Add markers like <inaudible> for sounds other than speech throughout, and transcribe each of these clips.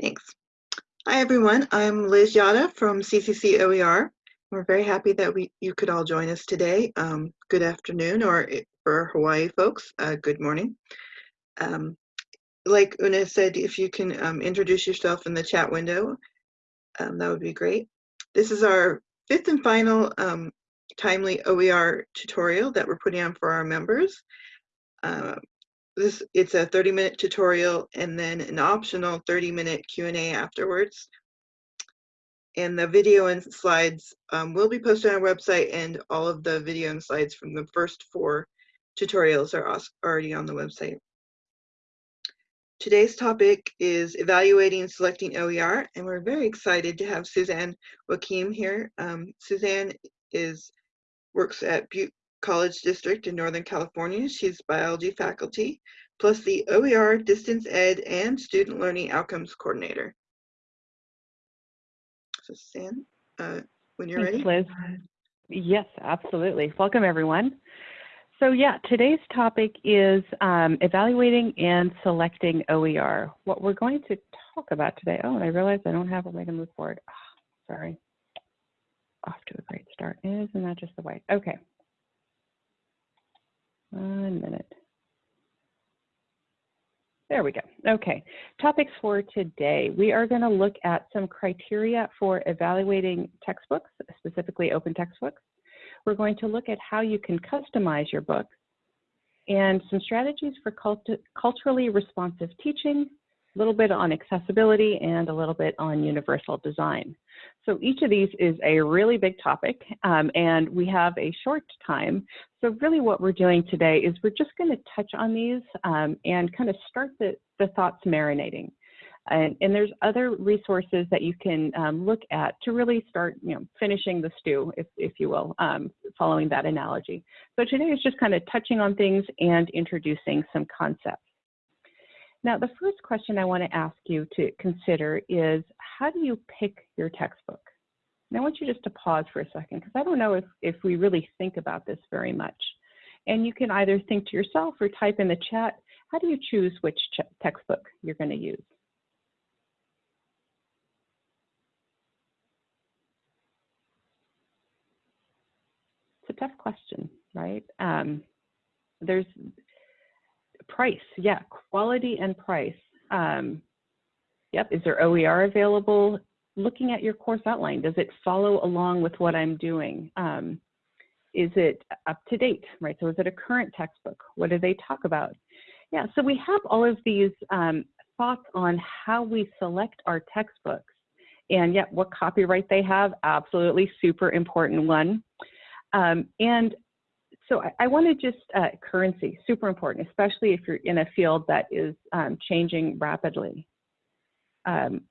Thanks. Hi, everyone. I'm Liz Yata from CCC OER. We're very happy that we you could all join us today. Um, good afternoon, or for Hawaii folks, uh, good morning. Um, like Una said, if you can um, introduce yourself in the chat window, um, that would be great. This is our fifth and final um, timely OER tutorial that we're putting on for our members. Uh, this it's a 30 minute tutorial and then an optional 30 minute Q&A afterwards. And the video and slides um, will be posted on our website and all of the video and slides from the first four tutorials are already on the website. Today's topic is evaluating and selecting OER, and we're very excited to have Suzanne Wakim here. Um, Suzanne is works at Butte College District in Northern California. She's biology faculty, plus the OER Distance Ed and Student Learning Outcomes Coordinator. So Sam, uh, when you're Thanks, ready. Liz. Yes, absolutely. Welcome, everyone. So yeah, today's topic is um, evaluating and selecting OER. What we're going to talk about today, oh, and I realize I don't have a way to move forward. Oh, sorry. Off to a great start. Isn't that just the way? Okay. One minute. There we go. Okay. Topics for today. We are going to look at some criteria for evaluating textbooks, specifically open textbooks. We're going to look at how you can customize your books and some strategies for cult culturally responsive teaching, a little bit on accessibility, and a little bit on universal design. So each of these is a really big topic, um, and we have a short time. So really what we're doing today is we're just going to touch on these um, and kind of start the, the thoughts marinating. And, and, there's other resources that you can um, look at to really start, you know, finishing the stew, if, if you will, um, following that analogy. So today is just kind of touching on things and introducing some concepts. Now, the first question I want to ask you to consider is how do you pick your textbook? And I want you just to pause for a second because I don't know if, if we really think about this very much. And you can either think to yourself or type in the chat, how do you choose which textbook you're going to use? It's a tough question, right? Um, there's price, yeah, quality and price. Um, yep, is there OER available? Looking at your course outline, does it follow along with what I'm doing? Um, is it up to date, right? So is it a current textbook? What do they talk about? Yeah, so we have all of these um, thoughts on how we select our textbooks. And yet what copyright they have, absolutely super important one. Um, and so I, I want to just, uh, currency, super important, especially if you're in a field that is um, changing rapidly. Um,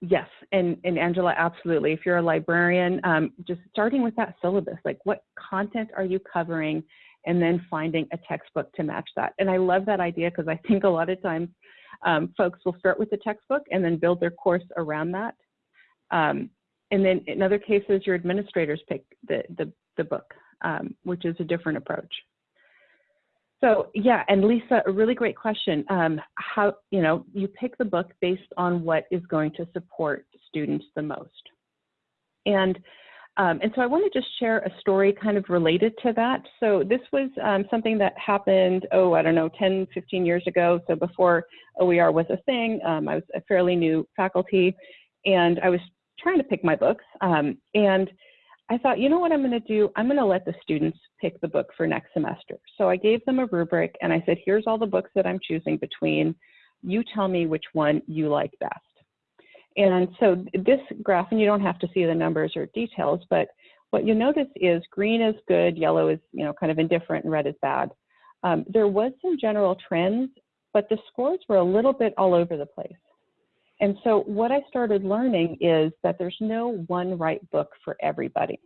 yes, and, and Angela, absolutely. If you're a librarian, um, just starting with that syllabus, like what content are you covering, and then finding a textbook to match that. And I love that idea because I think a lot of times um, folks will start with the textbook and then build their course around that. Um, and then in other cases, your administrators pick the, the, the book um, which is a different approach. So yeah, and Lisa, a really great question. Um, how, you know, you pick the book based on what is going to support students the most. And, um, and so I want to just share a story kind of related to that. So this was um, something that happened, oh, I don't know, 10, 15 years ago. So before OER was a thing, um, I was a fairly new faculty and I was trying to pick my books. Um, and I thought, you know what I'm going to do? I'm going to let the students pick the book for next semester. So I gave them a rubric and I said, here's all the books that I'm choosing between. You tell me which one you like best. And so this graph, and you don't have to see the numbers or details, but what you notice is green is good, yellow is you know kind of indifferent, and red is bad. Um, there was some general trends, but the scores were a little bit all over the place. And so what I started learning is that there's no one right book for everybody.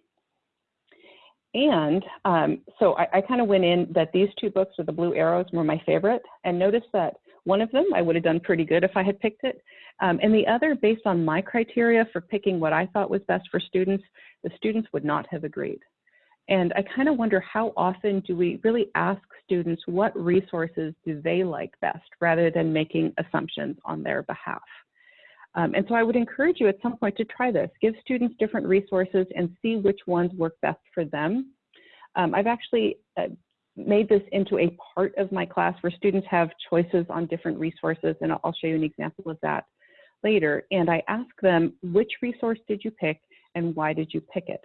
And um, so I, I kind of went in that these two books with the blue arrows were my favorite and noticed that one of them I would have done pretty good if I had picked it. Um, and the other, based on my criteria for picking what I thought was best for students, the students would not have agreed. And I kind of wonder how often do we really ask students what resources do they like best rather than making assumptions on their behalf. Um, and so I would encourage you at some point to try this. Give students different resources and see which ones work best for them. Um, I've actually uh, made this into a part of my class where students have choices on different resources, and I'll show you an example of that later. And I ask them, which resource did you pick and why did you pick it?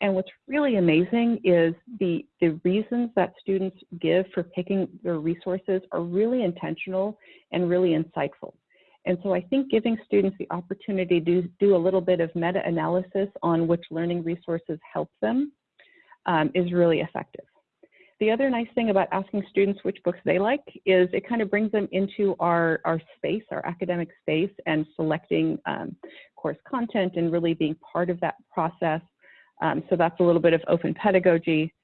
And what's really amazing is the, the reasons that students give for picking their resources are really intentional and really insightful. And so I think giving students the opportunity to do a little bit of meta-analysis on which learning resources help them um, is really effective. The other nice thing about asking students which books they like is it kind of brings them into our, our space, our academic space, and selecting um, course content and really being part of that process. Um, so that's a little bit of open pedagogy.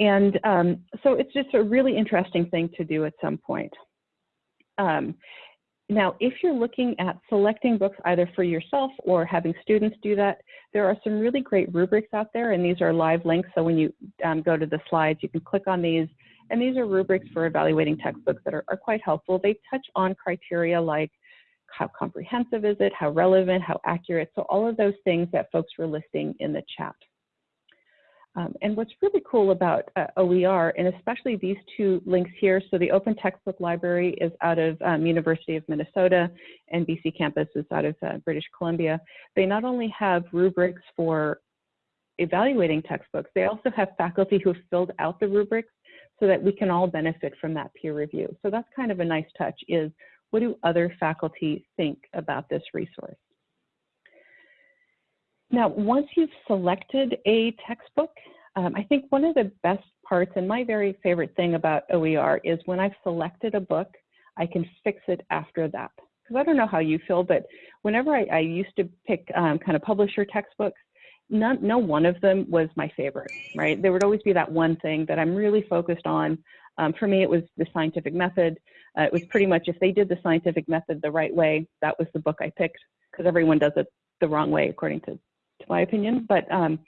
And um, so it's just a really interesting thing to do at some point. Um, now, if you're looking at selecting books either for yourself or having students do that, there are some really great rubrics out there, and these are live links. So when you um, go to the slides, you can click on these. And these are rubrics for evaluating textbooks that are, are quite helpful. They touch on criteria like how comprehensive is it, how relevant, how accurate. So all of those things that folks were listing in the chat. Um, and what's really cool about uh, OER, and especially these two links here, so the Open Textbook Library is out of um, University of Minnesota, and BC Campus is out of uh, British Columbia. They not only have rubrics for evaluating textbooks, they also have faculty who have filled out the rubrics so that we can all benefit from that peer review. So that's kind of a nice touch is what do other faculty think about this resource? Now, once you've selected a textbook, um, I think one of the best parts and my very favorite thing about OER is when I've selected a book, I can fix it after that. Because I don't know how you feel, but whenever I, I used to pick um, kind of publisher textbooks, none, no one of them was my favorite, right? There would always be that one thing that I'm really focused on. Um, for me, it was the scientific method. Uh, it was pretty much if they did the scientific method the right way, that was the book I picked because everyone does it the wrong way according to to my opinion. But um,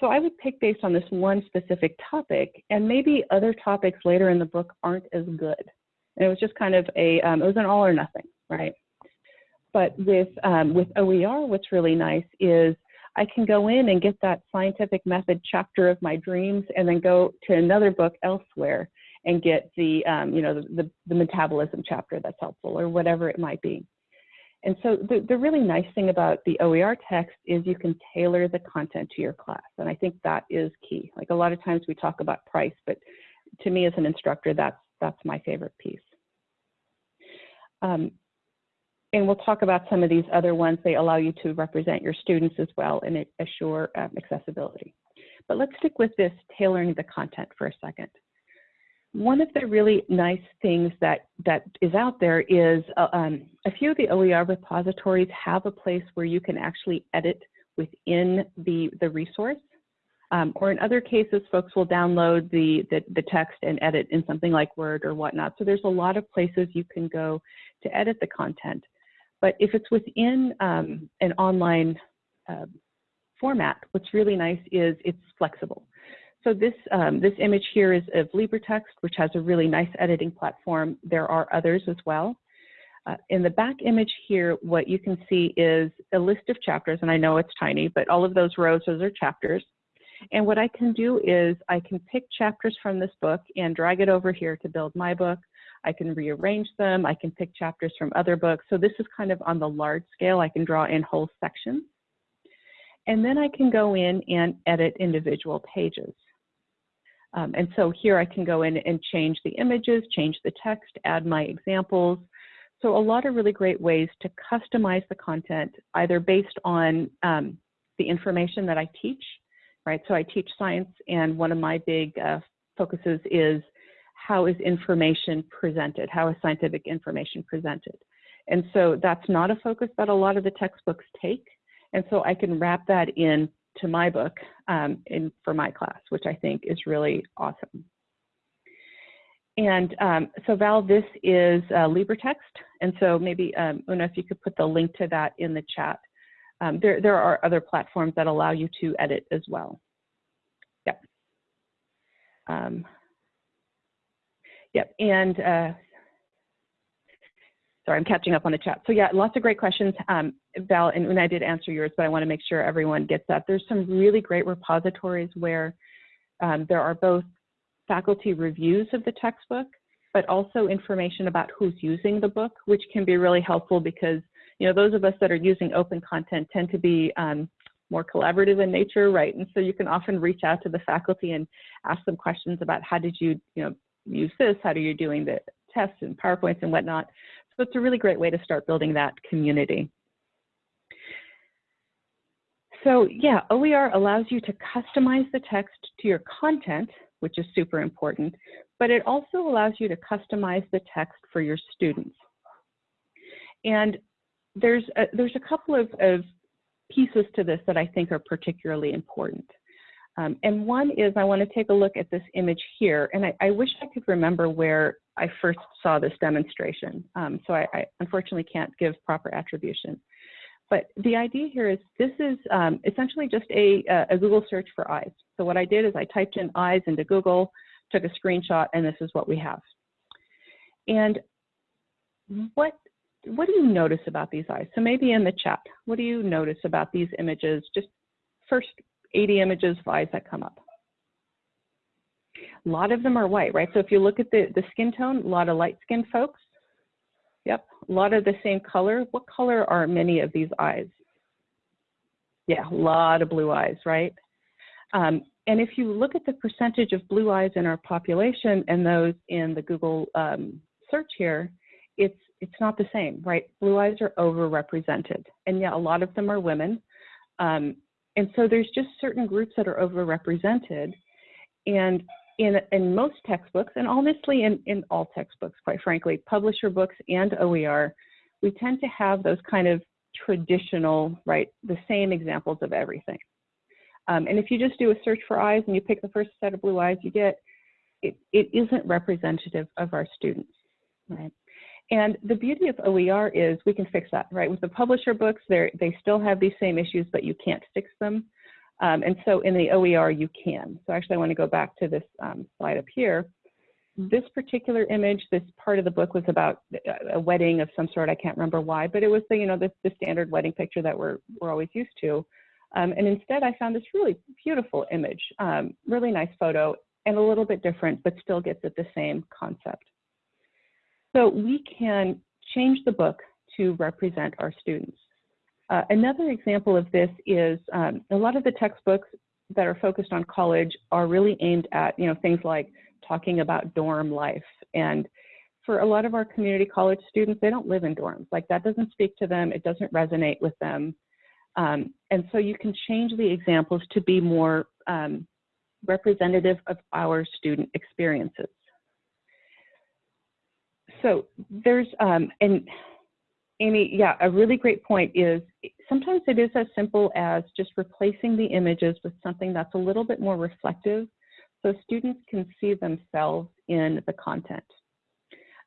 so I would pick based on this one specific topic, and maybe other topics later in the book aren't as good. And it was just kind of a, um, it was an all or nothing, right? But with um, with OER, what's really nice is I can go in and get that scientific method chapter of my dreams, and then go to another book elsewhere and get the um, you know the, the, the metabolism chapter that's helpful or whatever it might be. And so the, the really nice thing about the OER text is you can tailor the content to your class. And I think that is key. Like a lot of times we talk about price, but to me as an instructor, that's, that's my favorite piece. Um, and we'll talk about some of these other ones. They allow you to represent your students as well and assure um, accessibility. But let's stick with this tailoring the content for a second one of the really nice things that, that is out there is uh, um, a few of the OER repositories have a place where you can actually edit within the, the resource. Um, or in other cases, folks will download the, the, the, text and edit in something like Word or whatnot. So there's a lot of places you can go to edit the content. But if it's within um, an online uh, format, what's really nice is it's flexible. So this, um, this image here is of LibreText, which has a really nice editing platform. There are others as well. Uh, in the back image here, what you can see is a list of chapters, and I know it's tiny, but all of those rows, those are chapters. And what I can do is I can pick chapters from this book and drag it over here to build my book. I can rearrange them. I can pick chapters from other books. So this is kind of on the large scale. I can draw in whole sections. And then I can go in and edit individual pages. Um, and so here I can go in and change the images, change the text, add my examples. So a lot of really great ways to customize the content, either based on um, the information that I teach, right? So I teach science, and one of my big uh, focuses is how is information presented? How is scientific information presented? And so that's not a focus that a lot of the textbooks take. And so I can wrap that in to my book um, in, for my class, which I think is really awesome. And um, so Val, this is uh, LibreText. And so maybe, um, Una, if you could put the link to that in the chat. Um, there, there are other platforms that allow you to edit as well. Yep. Um, yep, and uh, sorry, I'm catching up on the chat. So yeah, lots of great questions, um, Val, and, I did answer yours, but I want to make sure everyone gets that. There's some really great repositories where um, there are both faculty reviews of the textbook, but also information about who's using the book, which can be really helpful because you know those of us that are using open content tend to be um, more collaborative in nature, right? And so you can often reach out to the faculty and ask them questions about how did you, you know, use this? How are you doing the tests and PowerPoints and whatnot? So it's a really great way to start building that community. So yeah, OER allows you to customize the text to your content, which is super important, but it also allows you to customize the text for your students. And there's a, there's a couple of, of pieces to this that I think are particularly important. Um, and one is I want to take a look at this image here, and I, I, wish I could remember where I first saw this demonstration. Um, so I, I, unfortunately can't give proper attribution. But the idea here is this is um, essentially just a, a Google search for eyes. So what I did is I typed in eyes into Google, took a screenshot, and this is what we have. And what what do you notice about these eyes? So maybe in the chat, what do you notice about these images? Just first 80 images of eyes that come up. A lot of them are white, right? So if you look at the, the skin tone, a lot of light skinned folks. Yep, a lot of the same color. What color are many of these eyes? Yeah, a lot of blue eyes, right? Um, and if you look at the percentage of blue eyes in our population and those in the Google um, search here, it's it's not the same, right? Blue eyes are overrepresented, and yeah, a lot of them are women. Um, and so there's just certain groups that are overrepresented. And in, in most textbooks, and honestly in, in all textbooks, quite frankly, publisher books and OER, we tend to have those kind of traditional, right, the same examples of everything. Um, and if you just do a search for eyes and you pick the first set of blue eyes you get, it, it isn't representative of our students, right? And the beauty of OER is we can fix that, right? With the publisher books, they still have these same issues, but you can't fix them. Um, and so in the OER, you can. So actually, I want to go back to this um, slide up here. This particular image, this part of the book was about a wedding of some sort. I can't remember why, but it was the, you know, the, the standard wedding picture that we're, we're always used to. Um, and instead, I found this really beautiful image, um, really nice photo, and a little bit different, but still gets at the same concept. So we can change the book to represent our students. Uh, another example of this is um, a lot of the textbooks that are focused on college are really aimed at, you know, things like talking about dorm life. And for a lot of our community college students, they don't live in dorms. Like that doesn't speak to them. It doesn't resonate with them. Um, and so you can change the examples to be more um, representative of our student experiences so there's um, and Amy, yeah, a really great point is sometimes it is as simple as just replacing the images with something that's a little bit more reflective so students can see themselves in the content.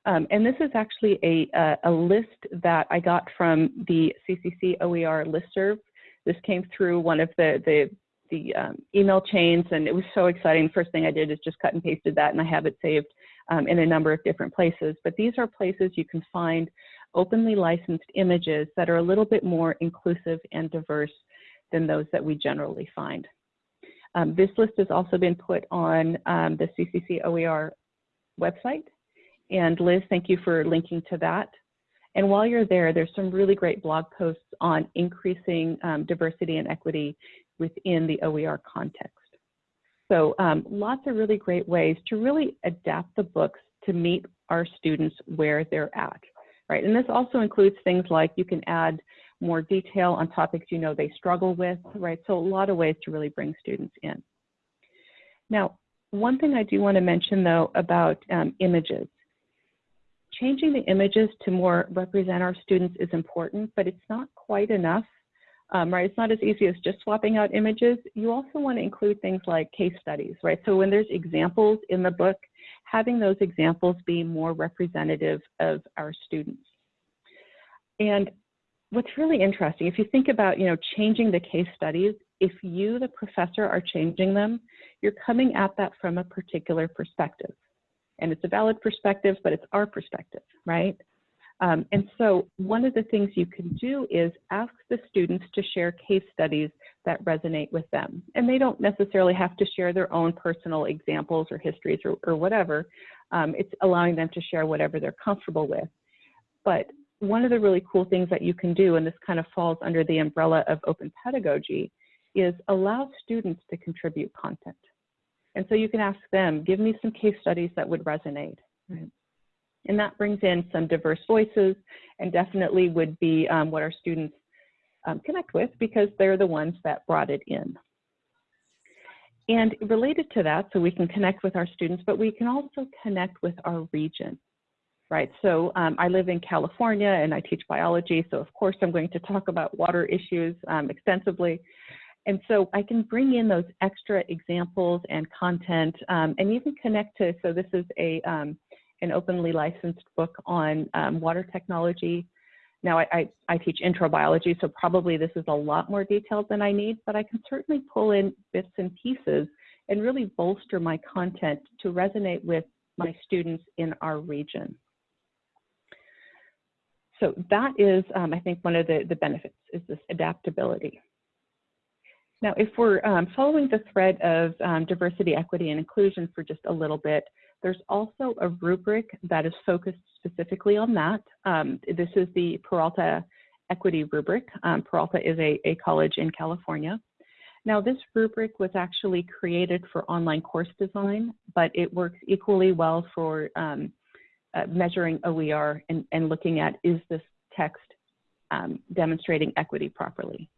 Um, and this is actually a, a, a, list that I got from the CCC OER listserv. This came through one of the, the, the um, email chains and it was so exciting. First thing I did is just cut and pasted that and I have it saved um, in a number of different places. But these are places you can find openly licensed images that are a little bit more inclusive and diverse than those that we generally find. Um, this list has also been put on um, the CCC OER website. And Liz, thank you for linking to that. And while you're there, there's some really great blog posts on increasing um, diversity and equity within the OER context. So um, lots of really great ways to really adapt the books to meet our students where they're at, right? And this also includes things like you can add more detail on topics you know they struggle with, right? So a lot of ways to really bring students in. Now, one thing I do want to mention though about um, images. Changing the images to more represent our students is important, but it's not quite enough um, right? It's not as easy as just swapping out images. You also want to include things like case studies, right? So when there's examples in the book, having those examples be more representative of our students. And what's really interesting, if you think about, you know, changing the case studies, if you, the professor, are changing them, you're coming at that from a particular perspective. And it's a valid perspective, but it's our perspective, right? Um, and so one of the things you can do is ask the students to share case studies that resonate with them. And they don't necessarily have to share their own personal examples or histories or, or whatever. Um, it's allowing them to share whatever they're comfortable with. But one of the really cool things that you can do, and this kind of falls under the umbrella of open pedagogy, is allow students to contribute content. And so you can ask them, give me some case studies that would resonate. Right? And that brings in some diverse voices and definitely would be um, what our students um, connect with because they're the ones that brought it in. And related to that, so we can connect with our students, but we can also connect with our region, right? So um, I live in California and I teach biology, so of course I'm going to talk about water issues um, extensively. And so I can bring in those extra examples and content um, and even connect to, so this is a, um, an openly licensed book on um, water technology. Now, I, I, I, teach intro biology, so probably this is a lot more detailed than I need, but I can certainly pull in bits and pieces and really bolster my content to resonate with my students in our region. So that is, um, I think, one of the, the benefits is this adaptability. Now, if we're um, following the thread of um, diversity, equity, and inclusion for just a little bit, there's also a rubric that is focused specifically on that. Um, this is the Peralta Equity Rubric. Um, Peralta is a, a college in California. Now, this rubric was actually created for online course design, but it works equally well for um, uh, measuring OER and, and, looking at is this text um, demonstrating equity properly.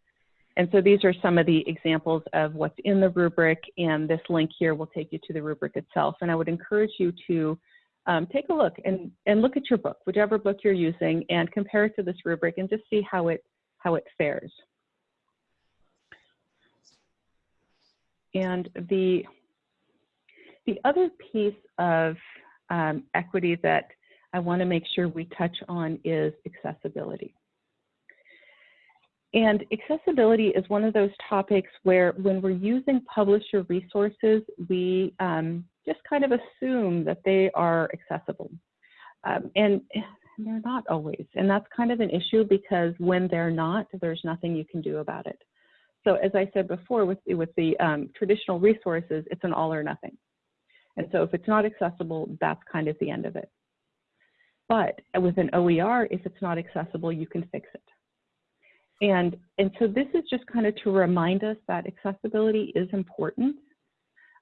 And so these are some of the examples of what's in the rubric, and this link here will take you to the rubric itself. And I would encourage you to um, take a look and, and look at your book, whichever book you're using, and compare it to this rubric and just see how it, how it fares. And the, the other piece of um, equity that I want to make sure we touch on is accessibility. And accessibility is one of those topics where when we're using publisher resources, we um, just kind of assume that they are accessible. Um, and they're not always. And that's kind of an issue because when they're not, there's nothing you can do about it. So as I said before, with, with the um, traditional resources, it's an all or nothing. And so if it's not accessible, that's kind of the end of it. But with an OER, if it's not accessible, you can fix it. And, and so this is just kind of to remind us that accessibility is important.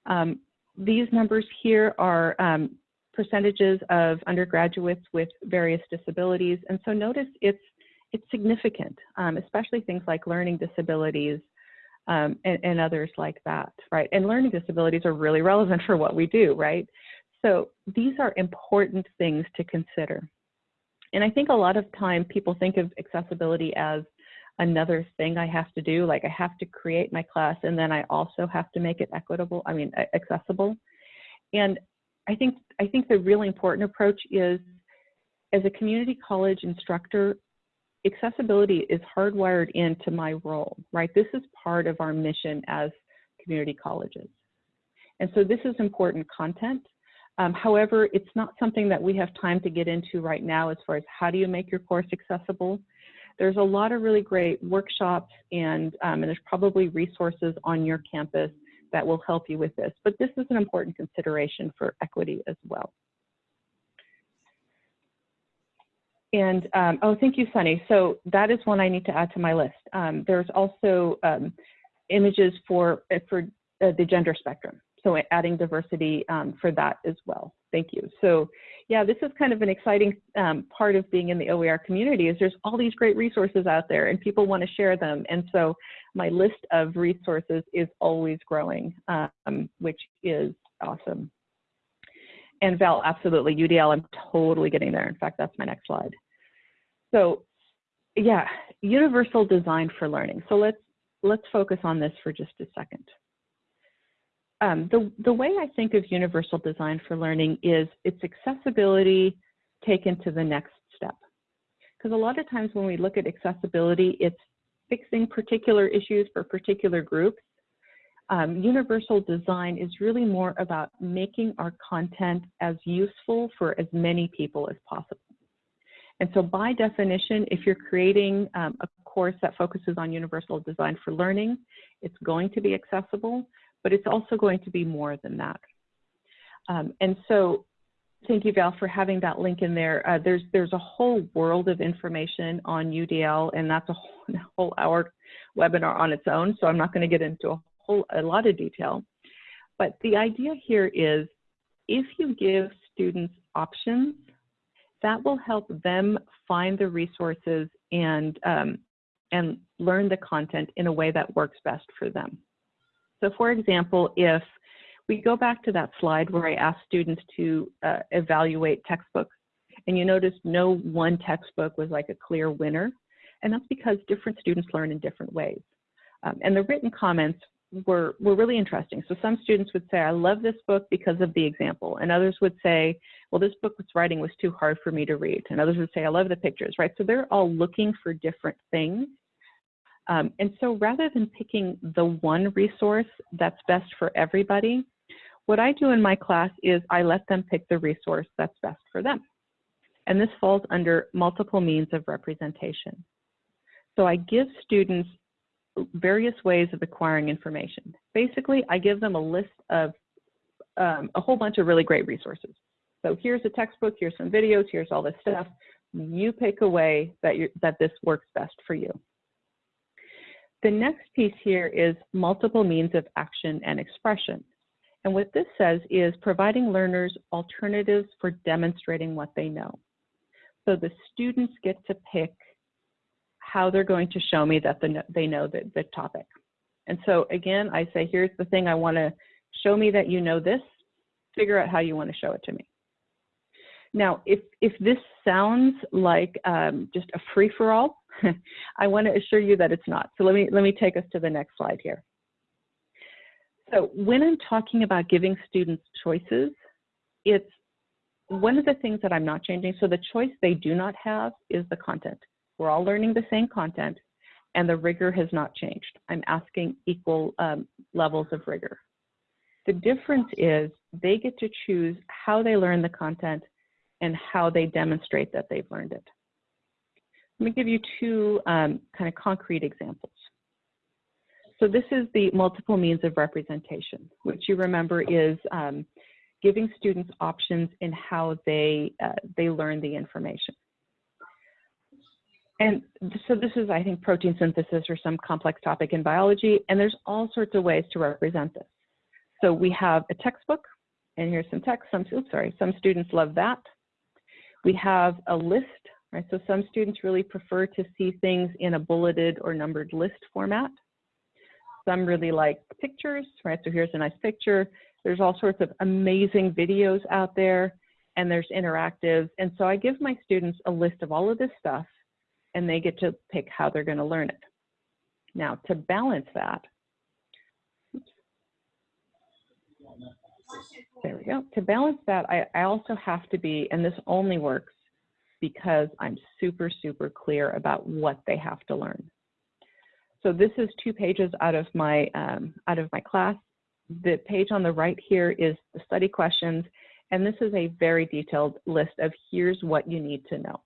Um, these numbers here are um, percentages of undergraduates with various disabilities. And so notice it's, it's significant, um, especially things like learning disabilities um, and, and others like that, right? And learning disabilities are really relevant for what we do, right? So these are important things to consider. And I think a lot of time people think of accessibility as another thing I have to do. Like I have to create my class and then I also have to make it equitable, I mean, accessible. And I think, I think the really important approach is as a community college instructor, accessibility is hardwired into my role, right? This is part of our mission as community colleges. And so this is important content. Um, however, it's not something that we have time to get into right now as far as how do you make your course accessible. There's a lot of really great workshops and, um, and there's probably resources on your campus that will help you with this. But this is an important consideration for equity as well. And, um, oh, thank you, Sunny. So that is one I need to add to my list. Um, there's also um, images for, for uh, the gender spectrum so adding diversity um, for that as well. Thank you. So yeah, this is kind of an exciting um, part of being in the OER community is there's all these great resources out there and people want to share them. And so my list of resources is always growing, um, which is awesome. And Val, absolutely, UDL, I'm totally getting there. In fact, that's my next slide. So yeah, universal design for learning. So let's, let's focus on this for just a second um, the, the way I think of universal design for learning is its accessibility taken to the next step. Because a lot of times when we look at accessibility, it's fixing particular issues for particular groups. Um, universal design is really more about making our content as useful for as many people as possible. And so by definition, if you're creating um, a course that focuses on universal design for learning, it's going to be accessible, but it's also going to be more than that. Um, and so thank you, Val, for having that link in there. Uh, there's, there's a whole world of information on UDL, and that's a whole, a <laughs> whole hour webinar on its own, so I'm not going to get into a whole a lot of detail. But the idea here is if you give students options, that will help them find the resources and, um, and learn the content in a way that works best for them. So for example, if we go back to that slide where I asked students to uh, evaluate textbooks, and you notice no one textbook was like a clear winner, and that's because different students learn in different ways. Um, and the written comments were, were really interesting. So some students would say, I love this book because of the example. And others would say, well, this book's writing was too hard for me to read. And others would say, I love the pictures, right? So they're all looking for different things. Um, and so rather than picking the one resource that's best for everybody, what I do in my class is I let them pick the resource that's best for them. And this falls under multiple means of representation. So I give students various ways of acquiring information. Basically, I give them a list of um, a whole bunch of really great resources. So here's a textbook, here's some videos, here's all this stuff. You pick a way that, that this works best for you. The next piece here is multiple means of action and expression. And what this says is providing learners alternatives for demonstrating what they know. So the students get to pick how they're going to show me that the, they know the, the topic. And so again, I say, here's the thing I want to show me that you know this, figure out how you want to show it to me. Now, if, if this sounds like um, just a free-for-all, <laughs> I want to assure you that it's not. So let me, let me take us to the next slide here. So when I'm talking about giving students choices, it's one of the things that I'm not changing. So the choice they do not have is the content. We're all learning the same content and the rigor has not changed. I'm asking equal um, levels of rigor. The difference is they get to choose how they learn the content and how they demonstrate that they've learned it. Let me give you two um, kind of concrete examples. So this is the multiple means of representation, which you remember is um, giving students options in how they, uh, they learn the information. And so this is, I think, protein synthesis or some complex topic in biology, and there's all sorts of ways to represent this. So we have a textbook, and here's some text. Some, oops, sorry, some students love that. We have a list, right? So some students really prefer to see things in a bulleted or numbered list format. Some really like pictures, right? So here's a nice picture. There's all sorts of amazing videos out there, and there's interactive. And so I give my students a list of all of this stuff and they get to pick how they're going to learn it. Now, to balance that, there we go. To balance that, I, I also have to be, and this only works because I'm super, super clear about what they have to learn. So this is two pages out of my um, out of my class. The page on the right here is the study questions, and this is a very detailed list of here's what you need to know.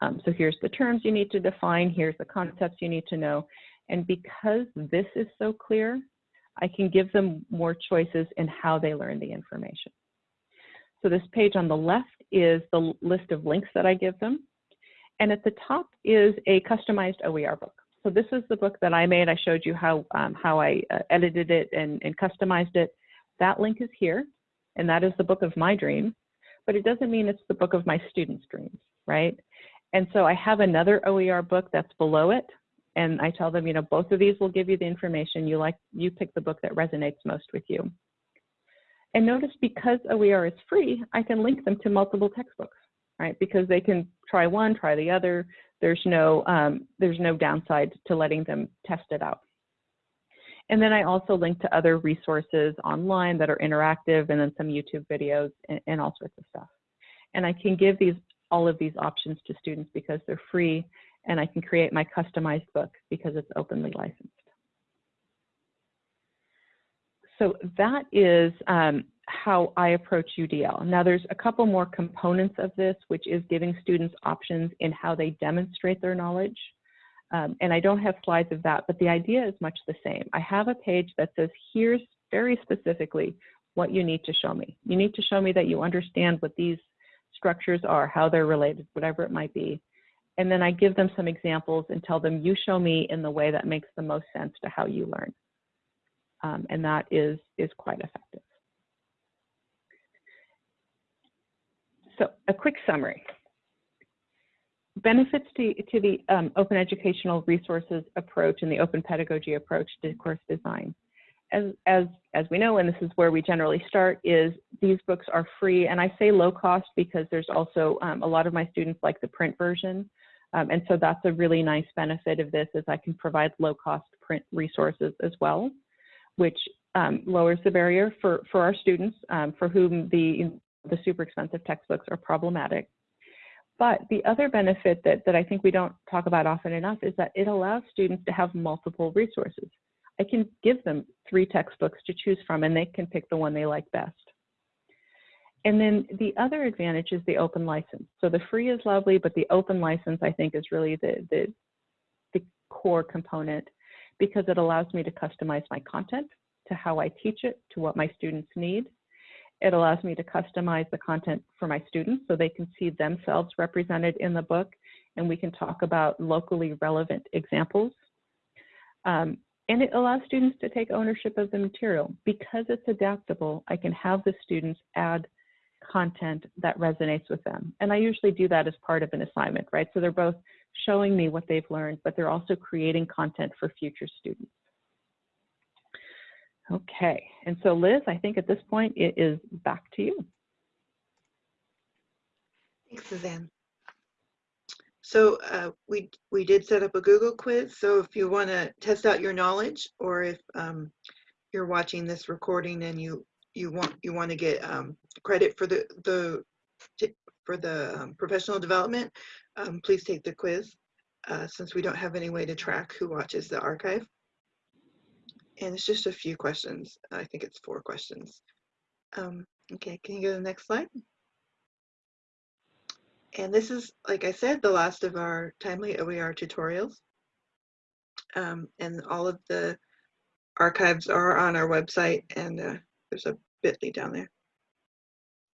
Um, so here's the terms you need to define, here's the concepts you need to know. And because this is so clear, I can give them more choices in how they learn the information. So this page on the left is the list of links that I give them. And at the top is a customized OER book. So this is the book that I made. I showed you how, um, how I uh, edited it and, and customized it. That link is here, and that is the book of my dream. but it doesn't mean it's the book of my students' dreams, right? And so I have another OER book that's below it. And I tell them, you know, both of these will give you the information you like, you pick the book that resonates most with you. And notice because OER is free, I can link them to multiple textbooks, right? Because they can try one, try the other. There's no, um, there's no downside to letting them test it out. And then I also link to other resources online that are interactive and then some YouTube videos and, and all sorts of stuff. And I can give these all of these options to students because they're free and I can create my customized book because it's openly licensed. So that is, um, how I approach UDL. Now there's a couple more components of this, which is giving students options in how they demonstrate their knowledge. Um, and I don't have slides of that, but the idea is much the same. I have a page that says, here's very specifically what you need to show me. You need to show me that you understand what these structures are, how they're related, whatever it might be. And then I give them some examples and tell them, you show me in the way that makes the most sense to how you learn. Um, and that is, is quite effective. So a quick summary. Benefits to, to the um, open educational resources approach and the open pedagogy approach to course design. As, as, as we know, and this is where we generally start, is these books are free. And I say low cost because there's also um, a lot of my students like the print version. Um, and so that's a really nice benefit of this is I can provide low cost print resources as well, which um, lowers the barrier for, for our students um, for whom the, the super expensive textbooks are problematic. But the other benefit that, that I think we don't talk about often enough is that it allows students to have multiple resources. I can give them three textbooks to choose from and they can pick the one they like best. And then the other advantage is the open license. So the free is lovely, but the open license I think is really the, the, the core component because it allows me to customize my content to how I teach it, to what my students need. It allows me to customize the content for my students so they can see themselves represented in the book and we can talk about locally relevant examples. Um, and it allows students to take ownership of the material. Because it's adaptable, I can have the students add content that resonates with them. And I usually do that as part of an assignment, right? So they're both showing me what they've learned, but they're also creating content for future students. Okay, and so Liz, I think at this point it is back to you. Thanks, Suzanne. So uh, we we did set up a Google quiz. So if you want to test out your knowledge, or if um, you're watching this recording and you you want you want to get um, credit for the the for the um, professional development, um, please take the quiz. Uh, since we don't have any way to track who watches the archive, and it's just a few questions. I think it's four questions. Um, okay, can you go to the next slide? And this is, like I said, the last of our timely OER tutorials. Um, and all of the archives are on our website and uh, there's a bit.ly down there.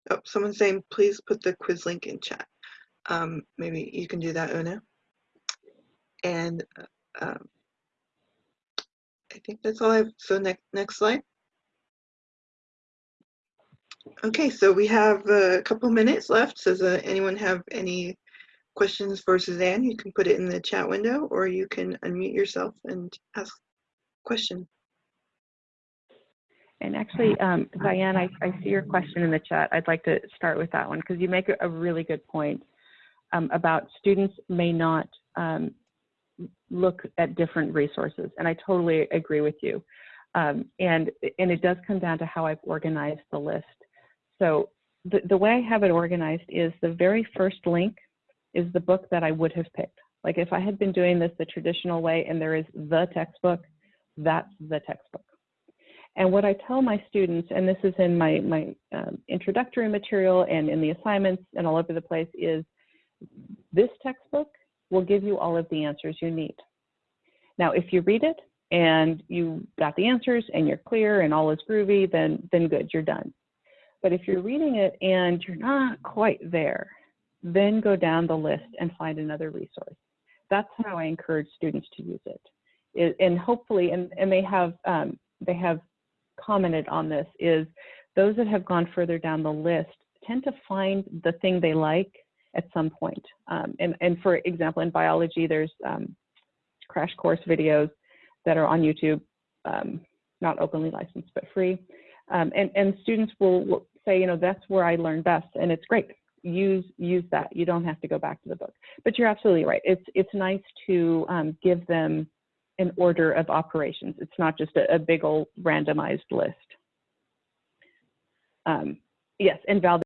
Oh, someone's saying, please put the quiz link in chat. Um, maybe you can do that, Una. And uh, um, I think that's all I have. So next, next slide. Okay, so we have a couple minutes left. Does uh, anyone have any questions for Suzanne? You can put it in the chat window or you can unmute yourself and ask a question. And actually, um, Diane, I, I, see your question in the chat. I'd like to start with that one because you make a really good point um, about students may not um, look at different resources. And I totally agree with you. Um, and, and it does come down to how I've organized the list. So the, the way I have it organized is the very first link is the book that I would have picked. Like if I had been doing this the traditional way and there is the textbook, that's the textbook. And what I tell my students, and this is in my, my um, introductory material and in the assignments and all over the place, is this textbook will give you all of the answers you need. Now, if you read it and you got the answers and you're clear and all is groovy, then, then good, you're done. But if you're reading it and you're not quite there, then go down the list and find another resource. That's how I encourage students to use it. it and hopefully, and, and they have um, they have commented on this, is those that have gone further down the list tend to find the thing they like at some point. Um, and, and for example, in biology, there's um, crash course videos that are on YouTube, um, not openly licensed, but free. Um, and, and students will, will say, you know, that's where I learn best, and it's great. Use use that. You don't have to go back to the book. But you're absolutely right. It's it's nice to um, give them an order of operations. It's not just a, a big old randomized list. Um, yes, and Val,